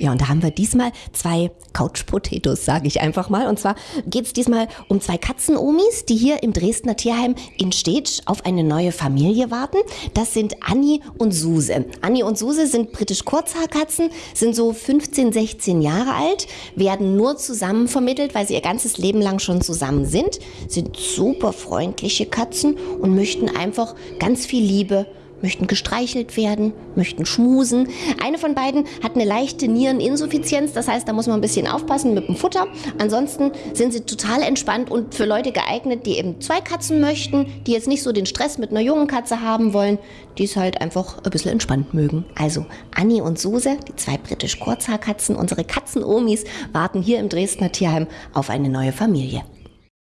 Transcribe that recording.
Ja, und da haben wir diesmal zwei Couch Potatoes, sage ich einfach mal. Und zwar geht es diesmal um zwei Katzenomis, die hier im Dresdner Tierheim in Stetsch auf eine neue Familie warten. Das sind Anni und Suse. Anni und Suse sind britisch Kurzhaarkatzen, sind so 15, 16 Jahre alt, werden nur zusammen vermittelt, weil sie ihr ganzes Leben lang schon zusammen sind, sind super freundliche Katzen und möchten einfach ganz viel Liebe möchten gestreichelt werden, möchten schmusen. Eine von beiden hat eine leichte Niereninsuffizienz, das heißt, da muss man ein bisschen aufpassen mit dem Futter. Ansonsten sind sie total entspannt und für Leute geeignet, die eben zwei Katzen möchten, die jetzt nicht so den Stress mit einer jungen Katze haben wollen, die es halt einfach ein bisschen entspannt mögen. Also Anni und Suse, die zwei britisch Kurzhaarkatzen, unsere Katzenomis, warten hier im Dresdner Tierheim auf eine neue Familie.